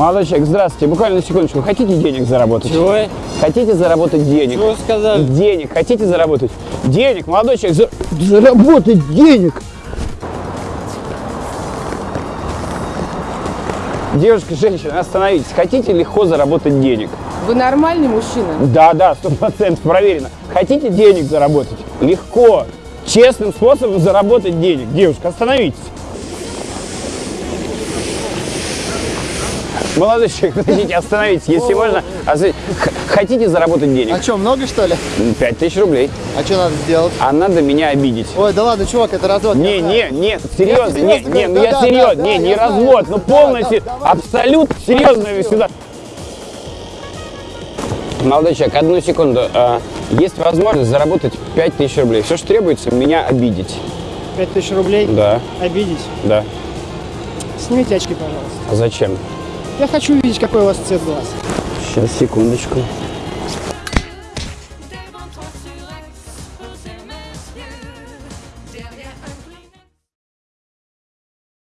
Молодой человек, здравствуйте. Буквально на секундочку. Хотите денег заработать? Чего? Хотите заработать денег? Чего сказали? Денег. Хотите заработать? Денег, молодой человек, за- заработать денег. Девушка, женщина, остановитесь. Хотите легко заработать денег? Вы нормальный мужчина? Да, да, сто процентов проверено. Хотите денег заработать? Легко. Честным способом заработать денег. Девушка, остановитесь. Молодой человек, подождите, остановитесь, если можно. Х- Хотите заработать денег? А что, много что ли? Пять тысяч рублей. А что надо сделать? А надо меня обидеть. Ой, да ладно, чувак, это развод. Не, не, не, серьезно, не, не, ну я серьезно, не, не развод, ну полностью, абсолютно серьезно сюда. Молодой человек, одну секунду. А, Есть возможность заработать 5000 рублей. Все, что требуется, меня обидеть. 5000 рублей Да, обидеть. да. Снимите очки, пожалуйста. А зачем? Я хочу увидеть, какой у вас цвет глаз. Сейчас, секундочку.